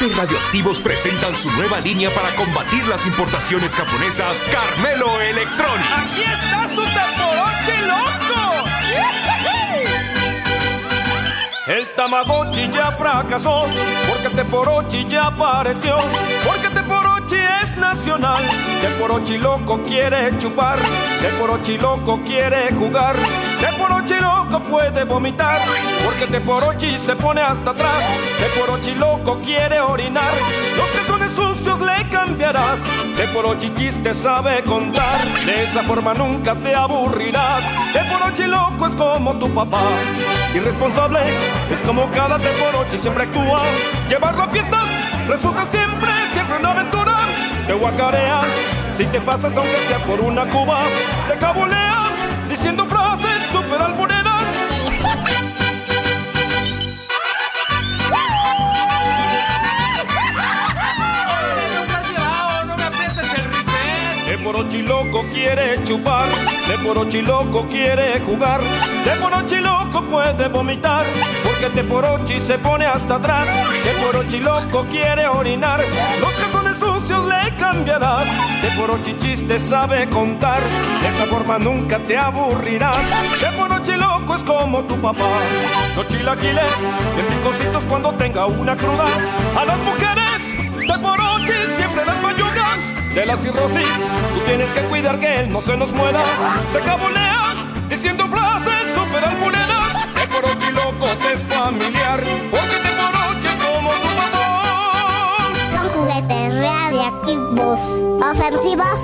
juguetes radioactivos presentan su nueva línea para combatir las importaciones japonesas, Carmelo Electronics. ¡Aquí está su Tamagotchi loco! El Tamagotchi ya fracasó, porque el Teporochi ya apareció, porque el Teporochi es nacional. Teporochi loco quiere chupar, Teporochi loco quiere jugar, Teporochi loco puede vomitar, porque Teporochi se pone hasta atrás, Teporochi loco quiere orinar, los calzones sucios le cambiarás, Teporochi chiste sabe contar, de esa forma nunca te aburrirás, Teporochi loco es como tu papá, irresponsable es como cada Teporochi siempre actúa, llevarlo a fiestas resulta siempre, siempre una aventura, te si te pasas aunque sea por una cuba, te cabulea, diciendo frases super albureras. ¡No me aprietes el rifle! De porochi loco quiere chupar, de porochi loco quiere jugar, de porochi loco puede vomitar, porque de porochi se pone hasta atrás, de porochi loco quiere orinar, los le cambiarás, de porochi chiste sabe contar, de esa forma nunca te aburrirás, de porochi loco es como tu papá, los chilaquiles, de picositos cuando tenga una cruda, a las mujeres, de porochi siempre las mayugan, de la cirrosis, tú tienes que cuidar que él no se nos muera. Te cabulea Ayaki bos. Ofensi bos.